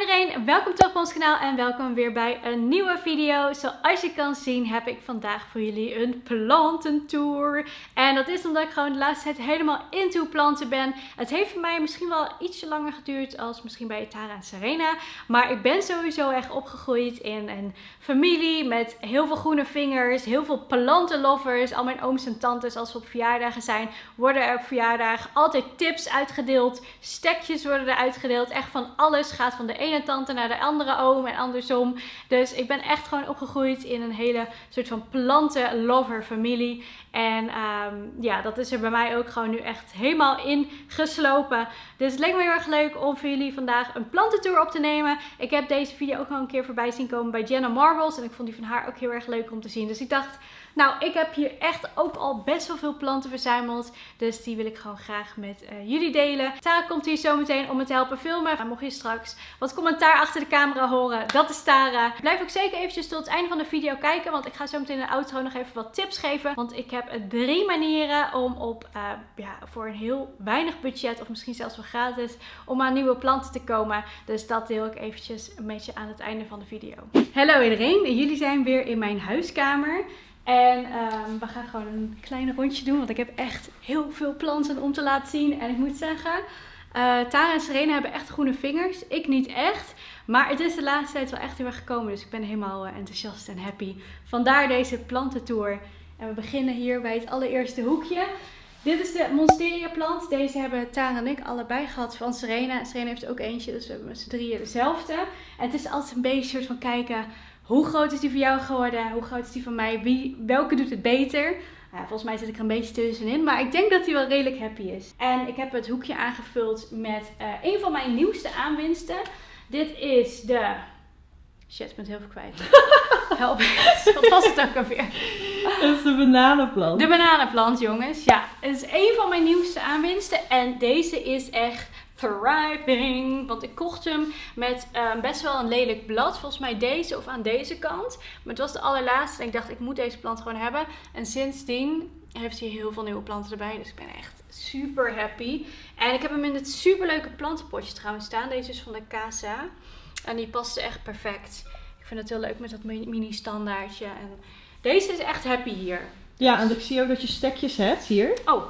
Iedereen, welkom terug op ons kanaal en welkom weer bij een nieuwe video. Zoals je kan zien heb ik vandaag voor jullie een plantentour. En dat is omdat ik gewoon de laatste tijd helemaal into planten ben. Het heeft voor mij misschien wel ietsje langer geduurd als misschien bij Tara en Serena. Maar ik ben sowieso echt opgegroeid in een familie met heel veel groene vingers, heel veel plantenlovers. Al mijn ooms en tantes als we op verjaardagen zijn, worden er op verjaardag altijd tips uitgedeeld. Stekjes worden er uitgedeeld. Echt van alles gaat van de ene tante naar de andere oom en andersom. Dus ik ben echt gewoon opgegroeid in een hele soort van plantenlover familie. En ehm, ja, dat is er bij mij ook gewoon nu echt helemaal in geslopen. Dus het leek me heel erg leuk om voor jullie vandaag een plantentour op te nemen. Ik heb deze video ook al een keer voorbij zien komen bij Jenna Marbles. En ik vond die van haar ook heel erg leuk om te zien. Dus ik dacht, nou, ik heb hier echt ook al best wel veel planten verzameld. Dus die wil ik gewoon graag met uh, jullie delen. Tara komt hier zo meteen om me te helpen filmen. Maar mocht je straks wat commentaar achter de camera horen, dat is Tara. Blijf ook zeker eventjes tot het einde van de video kijken. Want ik ga zo meteen in de outro nog even wat tips geven. Want ik heb drie manieren om op, uh, ja, voor een heel weinig budget of misschien zelfs wel gratis, om aan nieuwe planten te komen. Dus dat deel ik eventjes een beetje aan het einde van de video. Hallo iedereen, jullie zijn weer in mijn huiskamer. En um, we gaan gewoon een klein rondje doen, want ik heb echt heel veel planten om te laten zien. En ik moet zeggen, uh, Tara en Serena hebben echt groene vingers. Ik niet echt. Maar het is de laatste tijd wel echt heel erg gekomen. Dus ik ben helemaal uh, enthousiast en happy. Vandaar deze plantentour. En we beginnen hier bij het allereerste hoekje. Dit is de Monsteria plant. Deze hebben Tara en ik allebei gehad van Serena. Serena heeft ook eentje, dus we hebben met z'n drieën dezelfde. En het is altijd een beetje soort van kijken hoe groot is die voor jou geworden? Hoe groot is die van mij? Wie, welke doet het beter? Ja, volgens mij zit ik er een beetje tussenin. Maar ik denk dat hij wel redelijk happy is. En ik heb het hoekje aangevuld met uh, een van mijn nieuwste aanwinsten. Dit is de... Shit, ik ben het heel veel kwijt. Help. Wat was het ook alweer? Dat is de bananenplant. De bananenplant, jongens. Ja, het is een van mijn nieuwste aanwinsten. En deze is echt thriving. Want ik kocht hem met uh, best wel een lelijk blad. Volgens mij deze of aan deze kant. Maar het was de allerlaatste. En ik dacht, ik moet deze plant gewoon hebben. En sindsdien heeft hij heel veel nieuwe planten erbij. Dus ik ben echt super happy. En ik heb hem in het super leuke plantenpotje trouwens staan. Deze is van de Casa. En die paste echt perfect. Ik vind het heel leuk met dat mini standaardje. En deze is echt happy hier. Ja, en ik zie ook dat je stekjes hebt hier. Oh,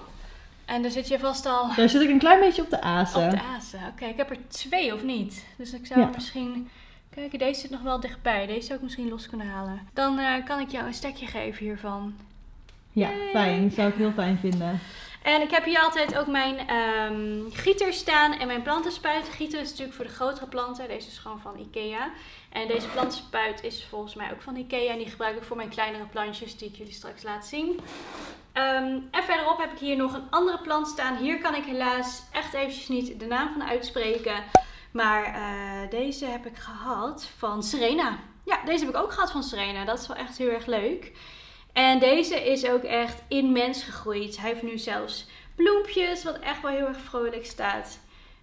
en daar zit je vast al... Daar zit ik een klein beetje op de azen. Op de azen, oké. Ik heb er twee of niet. Dus ik zou misschien... Kijk, deze zit nog wel dichtbij. Deze zou ik misschien los kunnen halen. Dan uh, kan ik jou een stekje geven hiervan. Ja, Yay. fijn. Zou ik heel fijn vinden. En ik heb hier altijd ook mijn um, gieter staan en mijn plantenspuit. Gieter is natuurlijk voor de grotere planten. Deze is gewoon van Ikea. En deze plantenspuit is volgens mij ook van Ikea. En die gebruik ik voor mijn kleinere plantjes die ik jullie straks laat zien. Um, en verderop heb ik hier nog een andere plant staan. Hier kan ik helaas echt eventjes niet de naam van uitspreken. Maar uh, deze heb ik gehad van Serena. Ja, deze heb ik ook gehad van Serena. Dat is wel echt heel erg leuk. En deze is ook echt immens gegroeid. Hij heeft nu zelfs bloempjes, wat echt wel heel erg vrolijk staat.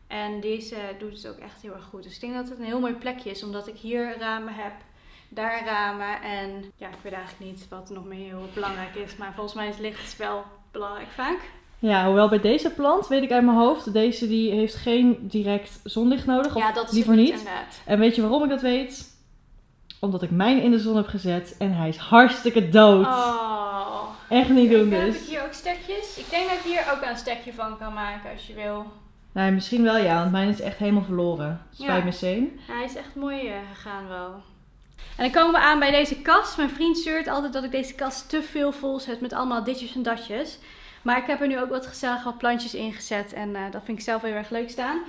En deze doet het ook echt heel erg goed. Dus ik denk dat het een heel mooi plekje is, omdat ik hier ramen heb, daar ramen. En ja, ik weet eigenlijk niet wat nog meer heel belangrijk is. Maar volgens mij is licht wel belangrijk vaak. Ja, hoewel bij deze plant weet ik uit mijn hoofd, deze die heeft geen direct zonlicht nodig. Of ja, dat is liever niet. Inderdaad. En weet je waarom ik dat weet? Omdat ik mijn in de zon heb gezet en hij is hartstikke dood. Oh. Echt niet doen dus. Heb ik hier ook stekjes? Ik denk dat ik hier ook een stekje van kan maken als je wil. Nee, misschien wel ja, want mijn is echt helemaal verloren. Spijt Ja. me zeen. Ja, hij is echt mooi eh, gegaan wel. En dan komen we aan bij deze kast. Mijn vriend zeurt altijd dat ik deze kast te veel vol zet met allemaal ditjes en datjes. Maar ik heb er nu ook wat gezellig wat plantjes in gezet. En eh, dat vind ik zelf heel erg leuk staan.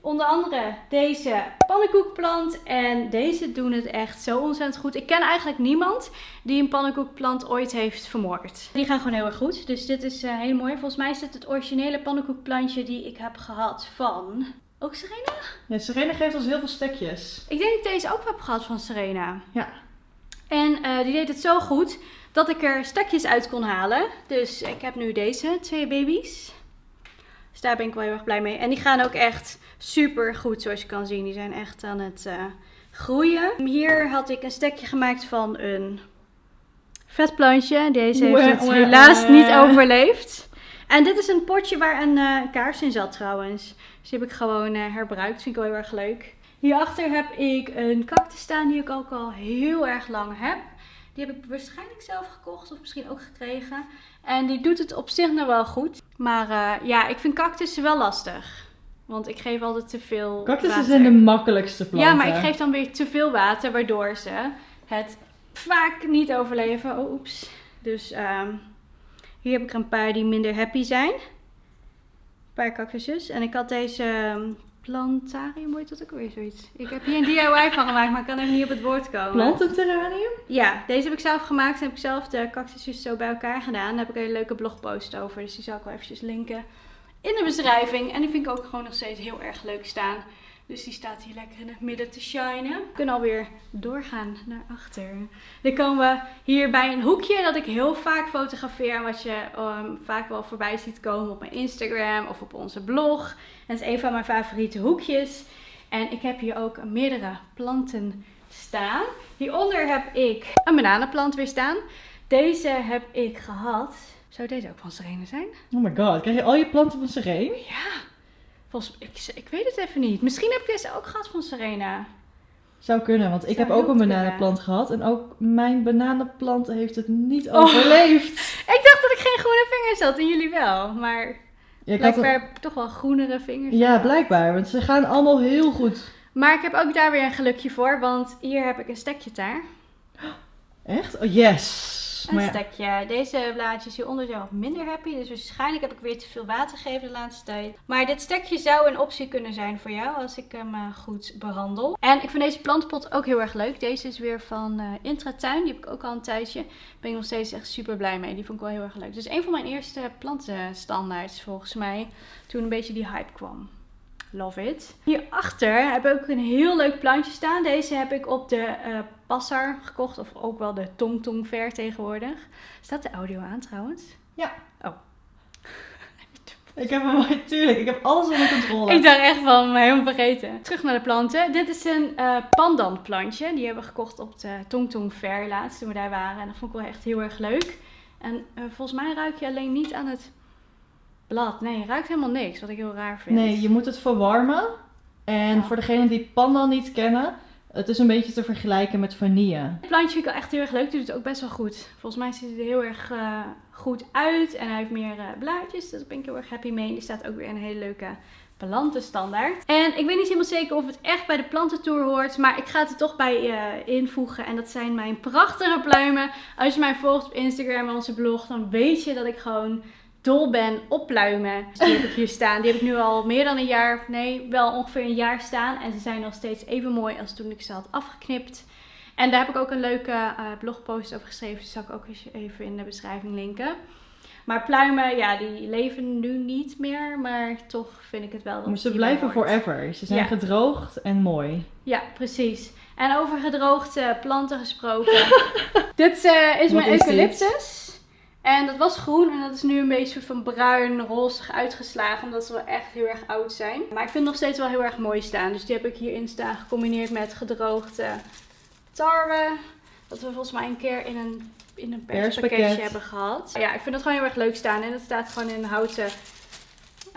Onder andere deze pannenkoekplant. En deze doen het echt zo ontzettend goed. Ik ken eigenlijk niemand die een pannenkoekplant ooit heeft vermoord. Die gaan gewoon heel erg goed. Dus dit is eh, heel mooi. Volgens mij is dit het originele pannenkoekplantje die ik heb gehad van... Ook Serena? Ja, Serena geeft ons heel veel stekjes. Ik denk dat ik deze ook heb gehad van Serena. Ja. En eh, die deed het zo goed dat ik er stekjes uit kon halen. Dus ik heb nu deze twee baby's. Dus daar ben ik wel heel erg blij mee. En die gaan ook echt super goed zoals je kan zien. Die zijn echt aan het eh, groeien. Hier had ik een stekje gemaakt van een vetplantje. Deze heeft het helaas niet overleefd. En dit is een potje waar een eh, kaars in zat trouwens. Dus die heb ik gewoon eh, herbruikt. Vind ik wel heel erg leuk. Hierachter heb ik een cactus staan die ik ook al heel erg lang heb. Die heb ik waarschijnlijk zelf gekocht of misschien ook gekregen. En die doet het op zich nog wel goed. Maar uh, ja, ik vind cactussen wel lastig. Want ik geef altijd te veel Cactussen zijn de makkelijkste planten. Ja, maar ik geef dan weer te veel water, waardoor ze het vaak niet overleven. Oh, oeps. Dus ehm, hier heb ik er een paar die minder happy zijn. Paar cactusjes. En ik had deze ehm, plantarium, hoe heet dat ook weer zoiets? Ik heb hier een DIY van gemaakt, maar ik kan even niet op het woord komen. Plantenterranium? Ja, deze heb ik zelf gemaakt. En heb ik zelf de cactusjes zo bij elkaar gedaan. Daar heb ik een hele leuke blogpost over. Dus die zal ik wel eventjes linken in de beschrijving. En die vind ik ook gewoon nog steeds heel erg leuk staan. Dus die staat hier lekker in het midden te shinen. We kunnen alweer doorgaan naar achter. Dan komen we hier bij een hoekje dat ik heel vaak fotografeer. Wat je um, vaak wel voorbij ziet komen op mijn Instagram of op onze blog. Het is een van mijn favoriete hoekjes. En ik heb hier ook meerdere planten staan. Hieronder heb ik een bananenplant weer staan. Deze heb ik gehad. Zou deze ook van Serene zijn? Oh my god, krijg je al je planten van Serene? Ja. Volgens, ik, ik weet het even niet. Misschien heb ik deze ook gehad van Serena. Zou kunnen, want ik Zou heb ook een kunnen. bananenplant gehad. En ook mijn bananenplant heeft het niet Oh. overleefd. Ik dacht dat ik geen groene vingers had en jullie wel. Maar Ja, een- blijkbaar toch wel groenere vingers. ja, blijkbaar, want ze gaan allemaal heel goed. Maar ik heb ook daar weer een gelukje voor, want hier heb ik een stekje daar. Echt? Oh, yes. Een ja, stekje. Deze blaadjes hieronder zijn wat minder happy. Dus waarschijnlijk heb ik weer te veel water gegeven de laatste tijd. Maar dit stekje zou een optie kunnen zijn voor jou als ik hem eh, goed behandel. En ik vind deze plantenpot ook heel erg leuk. Deze is weer van eh Intratuin. Die heb ik ook al een tijdje. Daar ben ik nog steeds echt super blij mee. Die vond ik wel heel erg leuk. Dus een van mijn eerste plantenstandaards volgens mij. Toen een beetje die hype kwam. Love it. Hierachter heb ik ook een heel leuk plantje staan. Deze heb ik op de eh Passar gekocht. Of ook wel de Tong Tong Ver tegenwoordig. Staat de audio aan trouwens? Ja. Oh. ik heb hem, tuurlijk, ik heb alles onder controle. Ik dacht echt van, me helemaal vergeten. Terug naar de planten. Dit is een eh pandan plantje. Die hebben we gekocht op de Tong Tong Fair laatst toen we daar waren. En dat vond ik wel echt heel erg leuk. En eh, volgens mij ruik je alleen niet aan het blad. Nee, je ruikt helemaal niks. Wat ik heel raar vind. Nee, je moet het verwarmen. En Ja. voor degenen die pandan niet kennen, het is een beetje te vergelijken met vanille. Het plantje vind ik wel echt heel erg leuk. Doet het ook best wel goed. Volgens mij ziet hij er heel erg eh, goed uit. En hij heeft meer eh, blaadjes. Dus daar ben ik heel erg happy mee. Die staat ook weer in een hele leuke plantenstandaard. En ik weet niet helemaal zeker of het echt bij de plantentour hoort. Maar ik ga het er toch bij eh, invoegen. En dat zijn mijn prachtige pluimen. Als je mij volgt op Instagram en onze blog. Dan weet je dat ik gewoon dol ben op pluimen. Dus die heb ik hier staan. Die heb ik nu al meer dan een jaar, nee, wel ongeveer een jaar staan. En ze zijn nog steeds even mooi als toen ik ze had afgeknipt. En daar heb ik ook een leuke eh, blogpost over geschreven. Die zal ik ook eens even in de beschrijving linken. Maar pluimen, ja, die leven nu niet meer. Maar toch vind ik het wel Maar ze blijven forever. Ze zijn Ja. gedroogd en mooi. Ja, precies. En over gedroogde planten gesproken. dit eh, is Wat mijn is dit? En dat was groen en dat is nu een beetje soort van bruin, rozig uitgeslagen. Omdat ze wel echt heel erg oud zijn. Maar ik vind het nog steeds wel heel erg mooi staan. Dus die heb ik hierin staan gecombineerd met gedroogde tarwe. Dat we volgens mij een keer in een, in een perspakketje Perspakket. hebben gehad. Ja, ik vind dat gewoon heel erg leuk staan. En dat staat gewoon in een houten,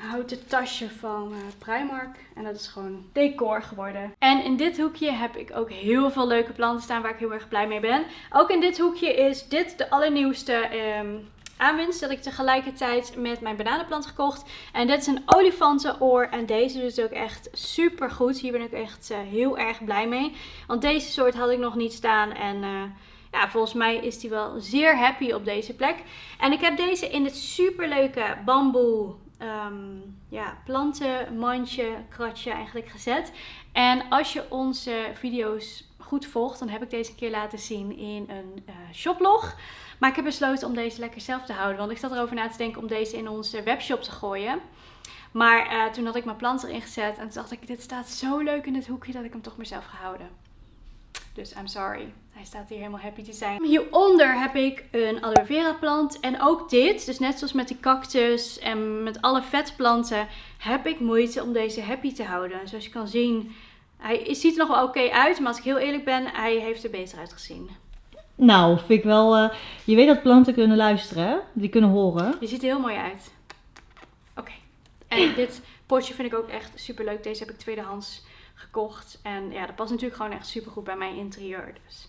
houten tasje van eh, Primark. En dat is gewoon decor geworden. En in dit hoekje heb ik ook heel veel leuke planten staan waar ik heel erg blij mee ben. Ook in dit hoekje is dit de allernieuwste ehm, aanwinst. Dat ik tegelijkertijd met mijn bananenplant gekocht. En dit is een olifantenoor. En deze doet ook echt super goed. Hier ben ik echt eh, heel erg blij mee. Want deze soort had ik nog niet staan. En eh, ja, volgens mij is die wel zeer happy op deze plek. En ik heb deze in het superleuke bamboe ehm, ja, plantenmandje, kratje eigenlijk gezet. En als je onze video's goed volgt, dan heb ik deze keer laten zien in een eh, shoplog. Maar ik heb besloten om deze lekker zelf te houden. Want ik zat erover na te denken om deze in onze webshop te gooien. Maar eh, toen had ik mijn plant erin gezet. En toen dacht ik, dit staat zo leuk in het hoekje dat ik hem toch maar zelf ga houden. Dus I'm sorry. Hij staat hier helemaal happy te zijn. Hieronder heb ik een aloe vera plant. En ook dit, dus net zoals met die cactus en met alle vetplanten, heb ik moeite om deze happy te houden. Zoals je kan zien, hij ziet er nog wel oké uit. Maar als ik heel eerlijk ben, hij heeft er beter uitgezien. Nou, vind ik wel... eh, je weet dat planten kunnen luisteren, hè? Die kunnen horen. Je ziet er heel mooi uit. Oké. En dit potje vind ik ook echt super leuk. Deze heb ik tweedehands gekocht. En ja, dat past natuurlijk gewoon echt super goed bij mijn interieur. Dus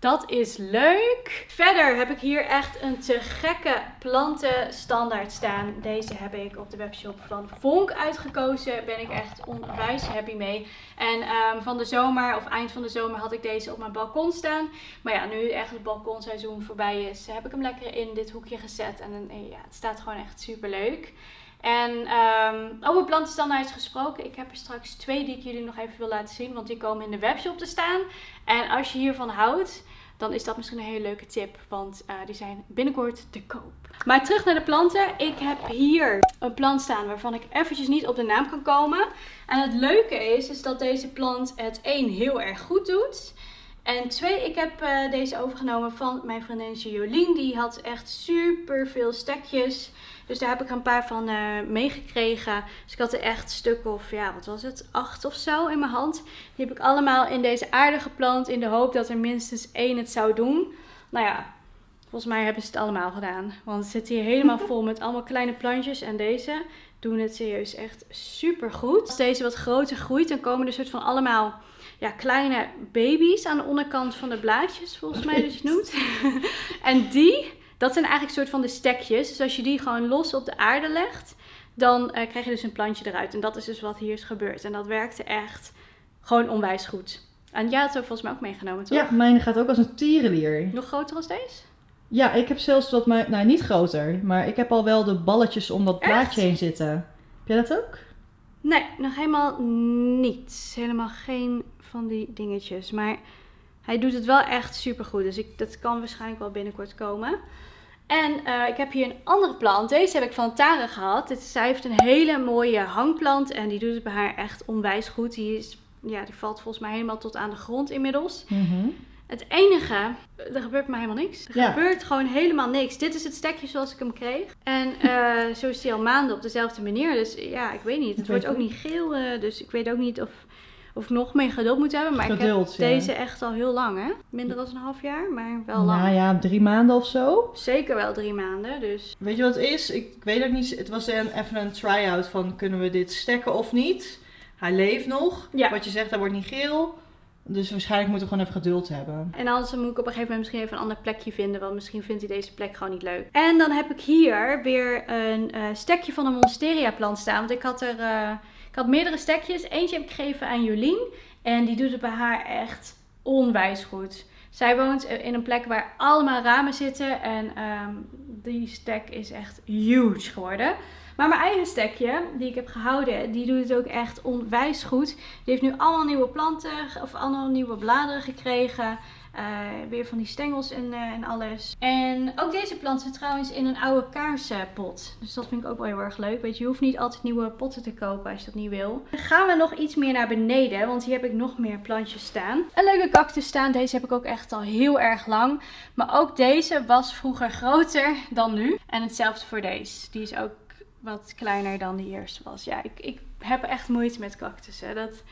dat is leuk. Verder heb ik hier echt een te gekke planten standaard staan. Deze heb ik op de webshop van Vonk uitgekozen. Ben ik echt onwijs happy mee. En ehm, van de zomer of eind van de zomer had ik deze op mijn balkon staan. Maar ja, nu echt het balkonseizoen voorbij is, heb ik hem lekker in dit hoekje gezet. En ja, het staat gewoon echt super leuk. En um, over plantenstandaards gesproken, ik heb er straks twee die ik jullie nog even wil laten zien, want die komen in de webshop te staan. En als je hiervan houdt, dan is dat misschien een hele leuke tip, want uh, die zijn binnenkort te koop. Maar terug naar de planten. Ik heb hier een plant staan waarvan ik eventjes niet op de naam kan komen. En het leuke is, is dat deze plant het één heel erg goed doet. En twee, ik heb uh, deze overgenomen van mijn vriendinnetje Jolien. Die had echt super veel stekjes. Dus daar heb ik een paar van uh, meegekregen. Dus ik had er echt stuk of, ja, wat was het? Acht of zo in mijn hand. Die heb ik allemaal in deze aarde geplant. In de hoop dat er minstens één het zou doen. Nou ja, volgens mij hebben ze het allemaal gedaan. Want het zit hier helemaal vol met allemaal kleine plantjes. En deze doen het serieus echt super goed. Als deze wat groter groeit, dan komen er soort van allemaal ja, kleine baby's aan de onderkant van de blaadjes, volgens mij dat je het noemt. en die, dat zijn eigenlijk soort van de stekjes. Dus als je die gewoon los op de aarde legt, dan uh, krijg je dus een plantje eruit. En dat is dus wat hier is gebeurd. En dat werkte echt gewoon onwijs goed. En jij had het volgens mij ook meegenomen, toch? Ja, mijn gaat ook als een tierenlier. Nog groter als deze? Ja, ik heb zelfs wat, maar, nou niet groter, maar ik heb al wel de balletjes om dat blaadje heen zitten. Heb jij dat ook? Nee, nog helemaal niet. Helemaal geen van die dingetjes. Maar hij doet het wel echt super goed. Dus ik, dat kan waarschijnlijk wel binnenkort komen. En uh, ik heb hier een andere plant. Deze heb ik van Tara gehad. Dit, zij heeft een hele mooie hangplant. En die doet het bij haar echt onwijs goed. Die, is, ja, die valt volgens mij helemaal tot aan de grond inmiddels. Mm Het enige, er gebeurt maar helemaal niks. Er Ja. gebeurt gewoon helemaal niks. Dit is het stekje zoals ik hem kreeg. En eh, zo is hij al maanden op dezelfde manier. Dus ja, ik weet niet. Het Ik wordt ook niet geel. eh, dus ik weet ook niet of, of ik nog meer geduld moet hebben. Maar Geduld, ik ja. heb deze echt al heel lang, hè? Minder dan een half jaar, maar wel lang. Nou ja, drie maanden of zo. Zeker wel drie maanden. Dus Weet je wat het is? Ik, ik weet ook niet. Het was een, even een try-out van kunnen we dit stekken of niet. Hij leeft nog. Ja. Wat je zegt, hij wordt niet geel. Dus waarschijnlijk moeten we gewoon even geduld hebben. En anders moet ik op een gegeven moment misschien even een ander plekje vinden. Want misschien vindt hij deze plek gewoon niet leuk. En dan heb ik hier weer een eh, stekje van een monsteria plant staan. Want ik had er eh, ik had meerdere stekjes. Eentje heb ik gegeven aan Jolien. En die doet het bij haar echt onwijs goed. Zij woont in een plek waar allemaal ramen zitten. En ehm, die stek is echt huge geworden. Maar mijn eigen stekje, die ik heb gehouden, die doet het ook echt onwijs goed. Die heeft nu allemaal nieuwe planten of allemaal nieuwe bladeren gekregen. Eh, weer van die stengels en, eh, en alles. En ook deze plant zit trouwens in een oude kaarsenpot. Dus dat vind ik ook wel heel erg leuk. Weet je, je hoeft niet altijd nieuwe potten te kopen als je dat niet wil. Dan gaan we nog iets meer naar beneden, want hier heb ik nog meer plantjes staan. Een leuke cactus staan. Deze heb ik ook echt al heel erg lang. Maar ook deze was vroeger groter dan nu. En hetzelfde voor deze. Die is ook wat kleiner dan die eerste was. Ja, ik, ik heb echt moeite met cactussen. Dat,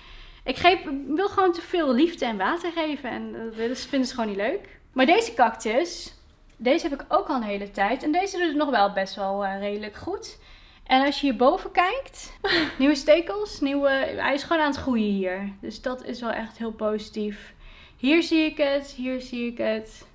ik geef, wil gewoon te veel liefde en water geven. En dat willen ze- vinden ze gewoon niet leuk. Maar deze cactus, deze heb ik ook al een hele tijd. En deze doet het nog wel best wel eh, redelijk goed. En als je hierboven kijkt, nieuwe stekels, nieuwe, hij is gewoon aan het groeien hier. Dus dat is wel echt heel positief. Hier zie ik het, hier zie ik het.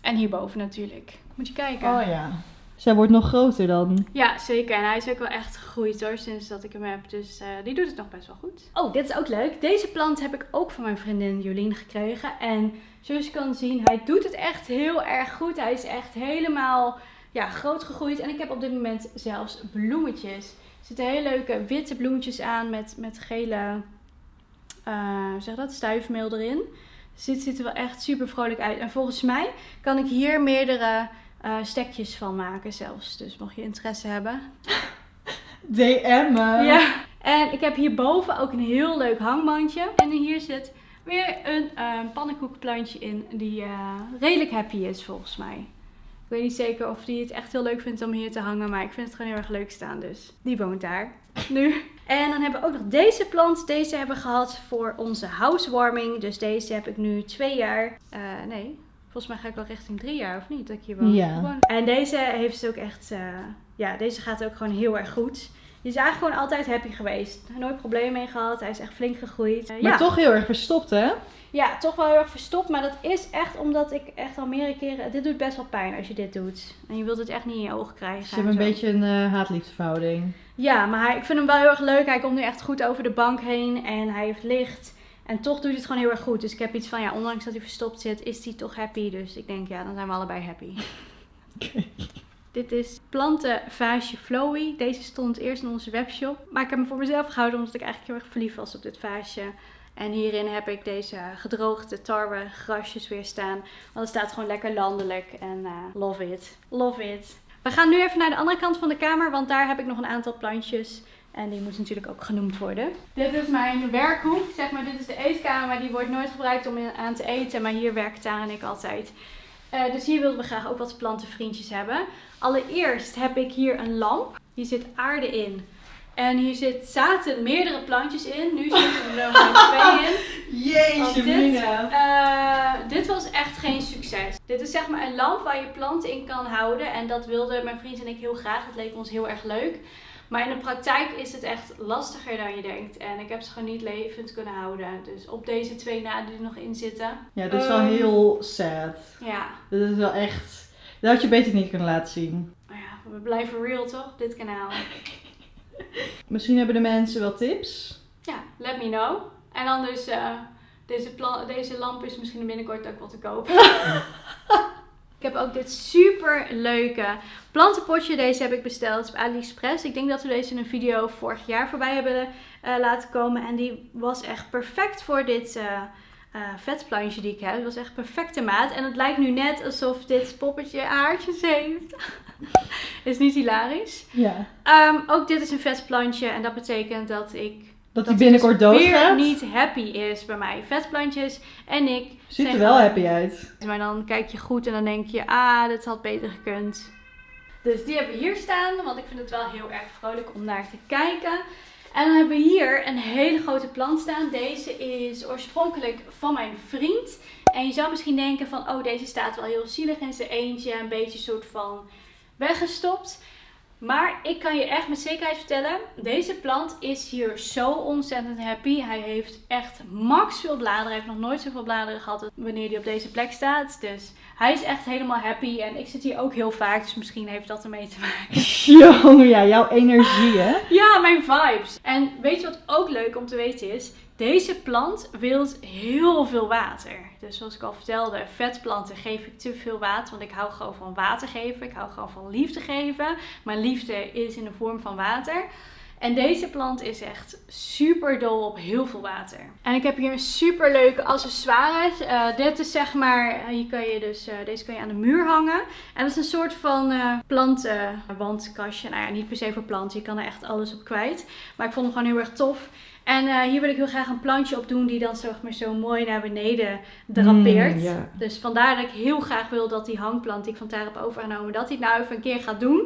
En hierboven natuurlijk. Moet je kijken. Oh ja. Zij wordt nog groter dan. Ja, zeker. En hij is ook wel echt gegroeid hoor, sinds dat ik hem heb. Dus eh, die doet het nog best wel goed. Oh, dit is ook leuk. Deze plant heb ik ook van mijn vriendin Jolien gekregen. En zoals je kan zien, hij doet het echt heel erg goed. Hij is echt helemaal ja, groot gegroeid. En ik heb op dit moment zelfs bloemetjes. Er zitten hele leuke witte bloemetjes aan met, met gele, eh, zeg dat, stuifmeel erin. Dus dit ziet er wel echt super vrolijk uit. En volgens mij kan ik hier meerdere eh, stekjes van maken zelfs. Dus mocht je interesse hebben. DM. me. Ja. En ik heb hierboven ook een heel leuk hangmandje. En hier zit weer een eh, pannenkoekenplantje in die eh, redelijk happy is volgens mij. Ik weet niet zeker of die het echt heel leuk vindt om hier te hangen, maar ik vind het gewoon heel erg leuk staan. Dus die woont daar nu. En dan hebben we ook nog deze plant. Deze hebben we gehad voor onze housewarming. Dus deze heb ik nu twee jaar. eh, nee, volgens mij ga ik wel richting drie jaar of niet dat ik hier woon. Ja. En deze heeft ze ook echt, eh, ja, deze gaat ook gewoon heel erg goed. Die is eigenlijk gewoon altijd happy geweest. Nooit problemen mee gehad. Hij is echt flink gegroeid. Eh, Maar ja. toch heel erg verstopt, hè? ja, toch wel heel erg verstopt. Maar dat is echt omdat ik echt al meerdere keren... Dit doet best wel pijn als je dit doet. En je wilt het echt niet in je ogen krijgen. Dus je hebt en een beetje een eh haat-liefdeverhouding. Ja, maar hij, ik vind hem wel heel erg leuk. Hij komt nu echt goed over de bank heen. En hij heeft licht. En toch doet hij het gewoon heel erg goed. Dus ik heb iets van, ja, ondanks dat hij verstopt zit, is hij toch happy. Dus ik denk, ja, dan zijn we allebei happy. Dit is plantenvaasje Flowy. Deze stond eerst in onze webshop. Maar ik heb hem voor mezelf gehouden omdat ik eigenlijk heel erg verliefd was op dit vaasje. En hierin heb ik deze gedroogde tarwe grasjes weer staan. Want het staat gewoon lekker landelijk. En eh, love it. Love it. We gaan nu even naar de andere kant van de kamer. Want daar heb ik nog een aantal plantjes. En die moeten natuurlijk ook genoemd worden. Dit is mijn werkhoek. Zeg maar, dit is de eetkamer. Maar die wordt nooit gebruikt om aan te eten. Maar hier werkt Tara en ik altijd. Eh, dus hier wilden we graag ook wat plantenvriendjes hebben. Allereerst heb ik hier een lamp. Hier zit aarde in. En hier zit, zaten meerdere plantjes in. Nu zitten er maar twee in. Jeetje, dit, eh, dit was echt geen succes. Dit is zeg maar een lamp waar je planten in kan houden. En dat wilden mijn vriend en ik heel graag. Het leek ons heel erg leuk. Maar in de praktijk is het echt lastiger dan je denkt. En ik heb ze gewoon niet levend kunnen houden. Dus op deze twee na die er nog in zitten. Ja, dit is wel Ehm. heel sad. Ja, Dit is wel echt... Dat had je beter niet kunnen laten zien. maar ja we blijven real toch dit kanaal. Misschien hebben de mensen wel tips. Ja, let me know. En dan dus, eh, deze, deze lamp is misschien binnenkort ook wel te koop. ik heb ook dit super leuke plantenpotje. Deze heb ik besteld op AliExpress. Ik denk dat we deze in een video vorig jaar voorbij hebben eh, laten komen. En die was echt perfect voor dit eh eh, vetplantje die ik heb. Het was echt perfecte maat. En het lijkt nu net alsof dit poppetje haartjes heeft. is niet hilarisch. Ja. Ehm, ook dit is een vetplantje. En dat betekent dat ik Dat hij dat binnenkort dus weer niet happy is bij mij. Vetplantjes en ik. Ziet er wel happy uit. Maar dan kijk je goed en dan denk je, ah, dit had beter gekund. Dus die hebben we hier staan, want ik vind het wel heel erg vrolijk om naar te kijken. En dan hebben we hier een hele grote plant staan. Deze is oorspronkelijk van mijn vriend. En je zou misschien denken van, oh, deze staat wel heel zielig in zijn eentje. Een beetje soort van weggestopt. Maar ik kan je echt met zekerheid vertellen, deze plant is hier zo ontzettend happy. Hij heeft echt max veel bladeren. Hij heeft nog nooit zoveel bladeren gehad wanneer hij op deze plek staat. Dus hij is echt helemaal happy. En ik zit hier ook heel vaak, dus misschien heeft dat ermee te maken. Jongen, ja, jouw energie, hè? Ja, mijn vibes. En weet je wat ook leuk om te weten is? Deze plant wil heel veel water. Dus zoals ik al vertelde, vetplanten geef ik te veel water. Want ik hou gewoon van water geven. Ik hou gewoon van liefde geven. Maar liefde is in de vorm van water. En plant is echt super dol op heel veel water. En ik heb hier een super leuke accessoires. Eh, dit is zeg maar, hier kan je dus, eh, deze kan je aan de muur hangen. En dat is een soort van eh plantenwandkastje. Nou ja, niet per se voor planten, je kan er echt alles op kwijt. Maar ik vond hem gewoon heel erg tof. En eh, hier wil ik heel graag een plantje op doen die dan zeg maar zo mooi naar beneden drapeert. Mm, ja. Dus vandaar dat ik heel graag wil dat die hangplant die ik van Tara heb overgenomen, dat hij het nou even een keer gaat doen.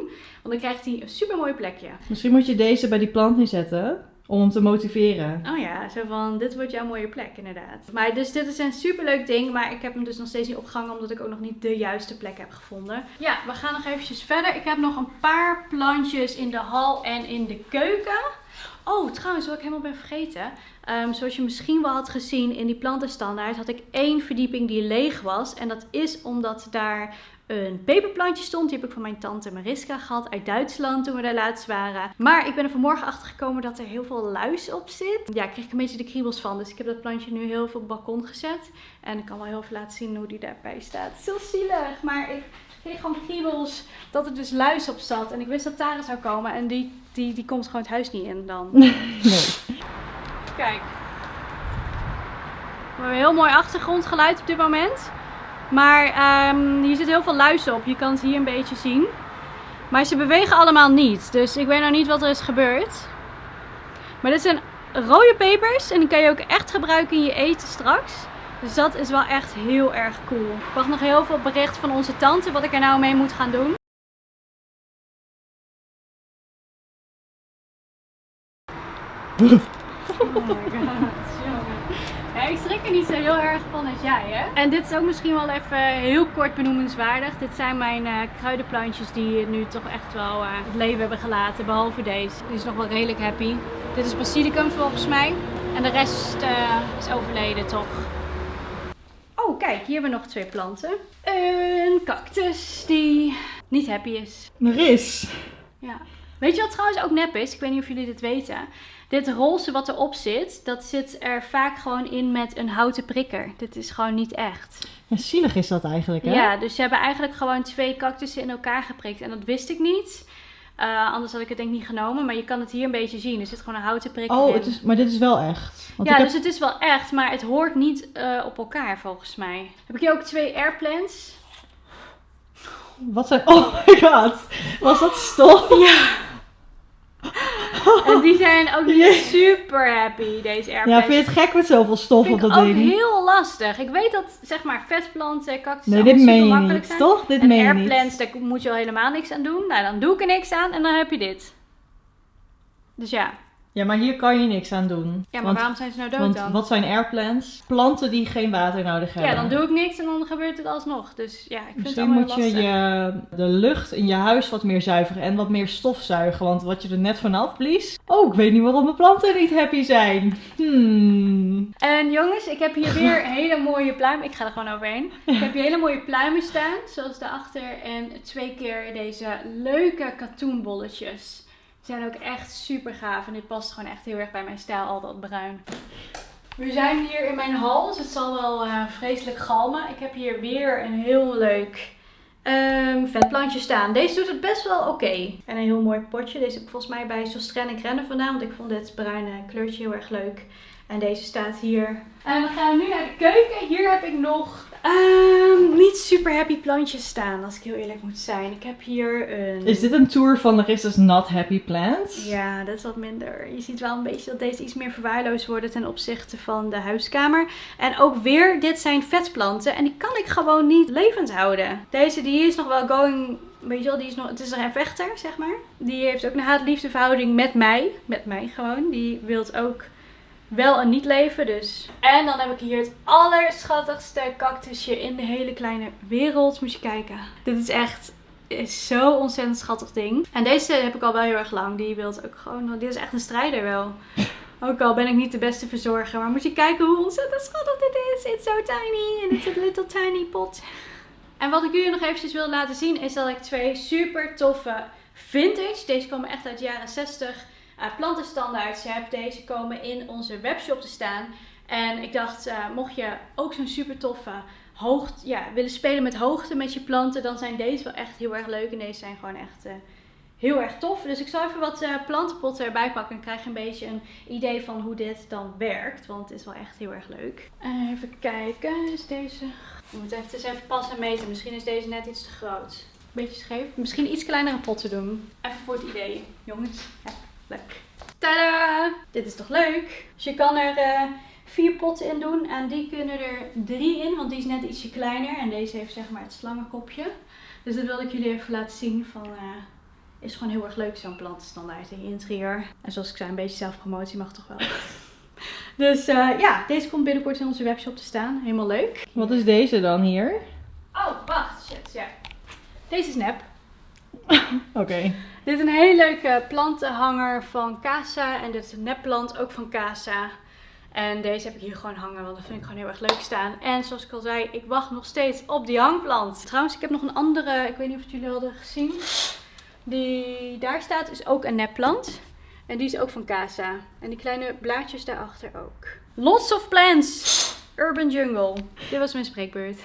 Want dan krijgt hij een super mooi plekje. Misschien moet je deze bij die plant neerzetten. Om hem te motiveren. Oh ja, zo van, dit wordt jouw mooie plek inderdaad. Maar dus dit is een superleuk ding, maar ik heb hem dus nog steeds niet opgehangen omdat ik ook nog niet de juiste plek heb gevonden. Ja, we gaan nog eventjes verder. Ik heb nog een paar plantjes in de hal en in de keuken. Oh, trouwens, wat ik helemaal ben vergeten. Ehm, zoals je misschien wel had gezien in die plantenstandaard, had ik één verdieping die leeg was. En dat is omdat daar een peperplantje stond. Die heb ik van mijn tante Mariska gehad uit Duitsland toen we daar laatst waren. Maar ik ben er vanmorgen achter gekomen dat er heel veel luis op zit. Ja, ik kreeg ik een beetje de kriebels van. Dus ik heb dat plantje nu heel veel op het balkon gezet. En ik kan wel heel even laten zien hoe die daarbij staat. Het is heel zielig, maar ik kreeg gewoon kriebels dat er dus luis op zat. En ik wist dat Tara zou komen en die, die, die komt gewoon het huis niet in dan. Nee. Kijk. We hebben een heel mooi achtergrondgeluid op dit moment. Maar ehm, hier zit heel veel luis op. Je kan het hier een beetje zien. Maar ze bewegen allemaal niet. Dus ik weet nog niet wat er is gebeurd. Maar dit zijn rode pepers. En die kan je ook echt gebruiken in je eten straks. Dus dat is wel echt heel erg cool. Ik wacht nog heel veel bericht van onze tante wat ik er nou mee moet gaan doen. Oh my god, ik schrik er niet zo heel erg van als jij, hè? En dit is ook misschien wel even heel kort benoemenswaardig. Dit zijn mijn uh, kruidenplantjes die nu toch echt wel uh, het leven hebben gelaten. Behalve deze. Die is nog wel redelijk happy. Dit is basilicum volgens mij. En de rest uh, is overleden toch. Oh, kijk, hier hebben we nog twee planten. Een cactus die niet happy is. Er is. Ja. Weet je wat trouwens ook nep is? Ik weet niet of jullie dit weten. Dit roze wat erop zit, dat zit er vaak gewoon in met een houten prikker. Dit is gewoon niet echt. Ja, zielig is dat eigenlijk, hè? Ja, dus ze hebben eigenlijk gewoon twee cactussen in elkaar geprikt. En dat wist ik niet. Uh, anders had ik het denk ik niet genomen. Maar je kan het hier een beetje zien. Er zit gewoon een houten prikker oh, in. Het is, maar dit is wel echt. Want ja, dus het is wel echt. Maar het hoort niet uh, op elkaar volgens mij. Heb ik hier ook twee airplants. Wat zijn... Oh my god. Was dat stof? Ja. En die zijn ook niet super happy, deze airplanes. Ja, vind je het gek met zoveel stof op dat ding? ook heel lastig. Ik weet dat, zeg maar, vetplanten, cactus Nee, dit meen je niet, zijn. toch? Dit en meen je airplants, daar moet je al helemaal niks aan doen. Nou, dan doe ik er niks aan en dan heb je dit. Dus ja. Ja, maar hier kan je niks aan doen. Ja, maar want, waarom zijn ze nou dood want dan? wat zijn airplants? Planten die geen water nodig hebben. Ja, dan doe ik niks en dan gebeurt het alsnog. Dus ja, ik vind Misschien het moet je, lastig. je de lucht in je huis wat meer zuiveren en wat meer stofzuigen. Want wat je er net vanaf blies... Oh, ik weet niet waarom de planten niet happy zijn. Hmm. En jongens, ik heb hier weer hele mooie pluimen. Ik ga er gewoon overheen. Ik heb hier hele mooie pluimen staan, zoals daarachter. En twee keer deze leuke katoenbolletjes. Zijn ook echt super gaaf. En dit past gewoon echt heel erg bij mijn stijl, al dat bruin. We zijn hier in mijn hal, dus het zal wel uh, vreselijk galmen. Ik heb hier weer een heel leuk um, vetplantje staan. Deze doet het best wel oké. En een heel mooi potje. Deze heb ik volgens mij bij Sostren en Rennen vandaan, want ik vond dit bruine kleurtje heel erg leuk. En deze staat hier. En we gaan nu naar de keuken. Hier heb ik nog um, niet super happy plantjes staan, als ik heel eerlijk moet zijn. Ik heb hier een... Is dit een tour van Larissa's Not Happy Plants? Ja, dat is wat minder. Je ziet wel een beetje dat deze iets meer verwaarloosd worden ten opzichte van de huiskamer. En ook weer, dit zijn vetplanten. En die kan ik gewoon niet levend houden. Deze die is nog wel going weet je wel, die is nog, het is een vechter, zeg maar. Die heeft ook een haat-liefde verhouding met mij. Met mij gewoon. Die wilt ook wel een niet leven dus. En dan heb ik hier het allerschattigste cactusje in de hele kleine wereld. Moet je kijken. Dit is echt is zo ontzettend schattig ding. En deze heb ik al wel heel erg lang. Die wilt ook gewoon, dit is echt een strijder wel. Ook al ben ik niet de beste verzorger. Maar moet je kijken hoe ontzettend schattig dit is. It's so tiny. And it's a little tiny pot. En wat ik jullie nog eventjes wil laten zien is dat ik twee super toffe vintage. Deze komen echt uit de jaren 60 uh, plantenstandaards heb. Deze komen in onze webshop te staan. En ik dacht, uh, mocht je ook zo'n super toffe hoogte, ja, willen spelen met hoogte met je planten, dan zijn deze wel echt heel erg leuk. En deze zijn gewoon echt uh, heel erg tof. Dus ik zal even wat plantenpotten erbij pakken. En krijg een beetje een idee van hoe dit dan werkt. Want het is wel echt heel erg leuk. even kijken, is deze... Ik moet even, even passen en meten. Misschien is deze net iets te groot. Beetje scheef. Misschien iets kleinere potten doen. Even voor het idee, jongens. Ja. Leuk. Tada! Dit is toch leuk? Dus je kan er uh, vier potten in doen. En die kunnen er drie in, want die is net ietsje kleiner. En deze heeft zeg maar het slangenkopje. Dus dat wilde ik jullie even laten zien van... Uh, is gewoon heel erg leuk zo'n plantenstandaard in je interieur. En zoals ik zei, een beetje zelfpromotie mag toch wel. dus uh, ja, deze komt binnenkort in onze webshop te staan. Helemaal leuk. Wat is deze dan hier? Oh, wacht. Shit, ja. Deze is nep. Oké. Okay. Dit is een hele leuke plantenhanger van Casa. En dit is een nepplant ook van Casa. En deze heb ik hier gewoon hangen, want dat vind ik gewoon heel erg leuk staan. En zoals ik al zei, ik wacht nog steeds op die hangplant. Trouwens, ik heb nog een andere, ik weet niet of jullie hadden gezien. Die daar staat is ook een nepplant. En die is ook van Casa. En die kleine blaadjes daarachter ook. Lots of plants! Urban Jungle. Dit was mijn spreekbeurt.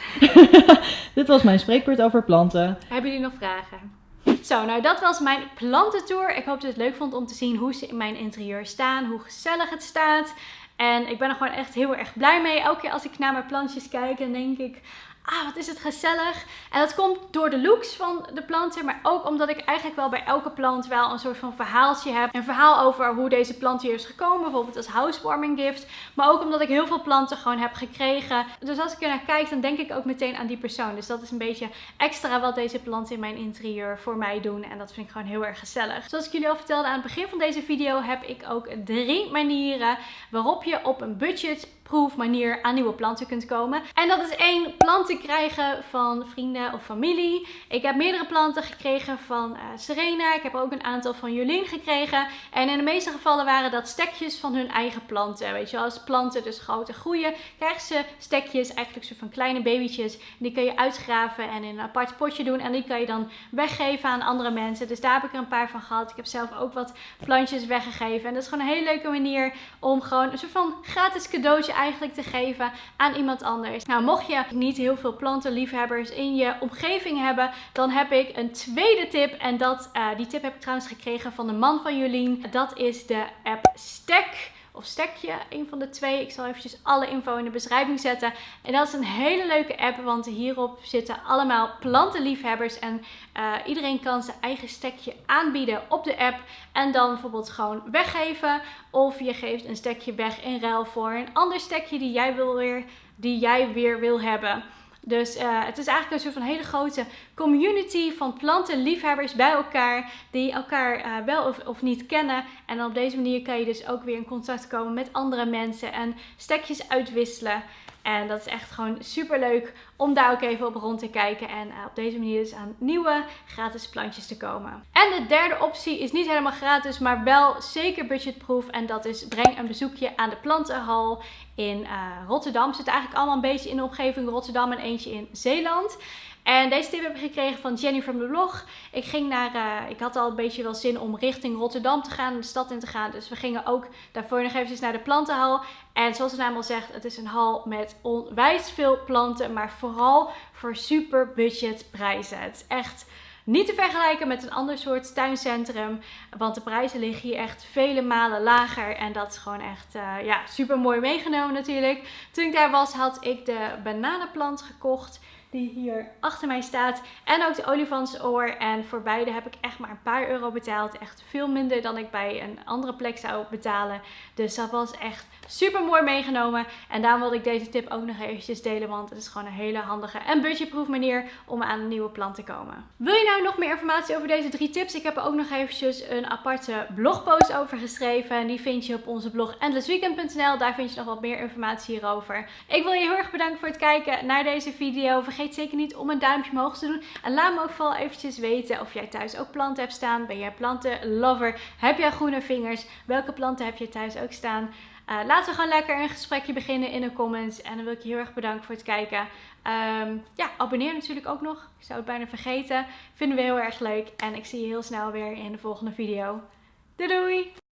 Dit was mijn spreekbeurt over planten. Hebben jullie nog vragen? Zo, nou dat was mijn plantentour. Ik hoop dat je het leuk vond om te zien hoe ze in mijn interieur staan, hoe gezellig het staat. En ik ben er gewoon echt heel erg blij mee. Elke keer als ik naar mijn plantjes kijk, dan denk ik, ah, wat is het gezellig. En dat komt door de looks van de planten, maar ook omdat ik eigenlijk wel bij elke plant wel een soort van verhaaltje heb. Een verhaal over hoe deze plant hier is gekomen, bijvoorbeeld als housewarming gift. Maar ook omdat ik heel veel planten gewoon heb gekregen. Dus als ik er naar kijk, dan denk ik ook meteen aan die persoon. Dus dat is een beetje extra wat deze planten in mijn interieur voor mij doen. En dat vind ik gewoon heel erg gezellig. Zoals ik jullie al vertelde aan het begin van deze video, heb ik ook drie manieren waarop je op een budget budgetproof manier aan nieuwe planten kunt komen. En dat is één, planten krijgen van vrienden of familie. Ik heb meerdere planten gekregen van uh, Serena. Ik heb ook een aantal van Jolien gekregen. En in de meeste gevallen waren dat stekjes van hun eigen planten. Weet je, als planten dus groter groeien, krijgen ze stekjes, eigenlijk soort van kleine babytjes. Die kun je uitgraven en in een apart potje doen. En die kan je dan weggeven aan andere mensen. Dus daar heb ik er een paar van gehad. Ik heb zelf ook wat plantjes weggegeven. En dat is gewoon een hele leuke manier om gewoon een soort van gratis cadeautje eigenlijk te geven aan iemand anders. Nou, mocht je niet heel veel plantenliefhebbers in je omgeving hebben, dan heb ik een tweede tip. En dat, uh, die tip heb ik trouwens gekregen van de man van Jolien. Dat is de app Stack of stekje. Een van de twee. Ik zal eventjes alle info in de beschrijving zetten. En dat is een hele leuke app, want hierop zitten allemaal plantenliefhebbers. En uh, iedereen kan zijn eigen stekje aanbieden op de app. En dan bijvoorbeeld gewoon weggeven. Of je geeft een stekje weg in ruil voor een ander stekje die jij, wil weer, die jij weer wil hebben. Dus uh, het is eigenlijk een soort van hele grote community van plantenliefhebbers bij elkaar. Die elkaar uh, wel of, of, niet kennen. En op deze manier kan je dus ook weer in contact komen met andere mensen. En stekjes uitwisselen. En dat is echt gewoon super leuk om daar ook even op rond te kijken. En uh, op deze manier dus aan nieuwe gratis plantjes te komen. En de derde optie is niet helemaal gratis, maar wel zeker budgetproof. En dat is breng een bezoekje aan de plantenhal in uh, Rotterdam. Zit eigenlijk allemaal een beetje in de omgeving Rotterdam en eentje in Zeeland. En deze tip heb ik gekregen van Jenny van de blog. Ik ging naar, uh, ik had al een beetje wel zin om richting Rotterdam te gaan, de stad in te gaan. Dus we gingen ook daarvoor nog eventjes naar de plantenhal. En zoals de naam al zegt, het is een hal met onwijs veel planten, maar vooral voor super budget prijzen. Het is echt niet te vergelijken met een ander soort tuincentrum. Want de prijzen liggen hier echt vele malen lager. En dat is gewoon echt uh, ja, super mooi meegenomen natuurlijk. Toen ik daar was had ik de bananenplant gekocht die hier achter mij staat. En ook de olifantsoor. En voor beide heb ik echt maar een paar euro betaald. Echt veel minder dan ik bij een andere plek zou betalen. Dus dat was echt super mooi meegenomen. En daarom wilde ik deze tip ook nog eventjes delen. Want het is gewoon een hele handige en budgetproof manier om aan een nieuwe plant te komen. Wil je nou nog meer informatie over deze drie tips? Ik heb er ook nog eventjes een aparte blogpost over geschreven. En die vind je op onze blog endlessweekend.nl. Daar vind je nog wat meer informatie hierover. Ik wil je heel erg bedanken voor het kijken naar deze video. Vergeet zeker niet om een duimpje omhoog te doen. En laat me ook vooral eventjes weten of jij thuis ook planten hebt staan. Ben jij plantenlover? Heb jij groene vingers? Welke planten heb je thuis ook staan? Uh, laten we gewoon lekker een gesprekje beginnen in de comments. En dan wil ik je heel erg bedanken voor het kijken. Um, ja, abonneer natuurlijk ook nog. Ik zou het bijna vergeten. Vinden we heel erg leuk. En ik zie je heel snel weer in de volgende video. Doei doei!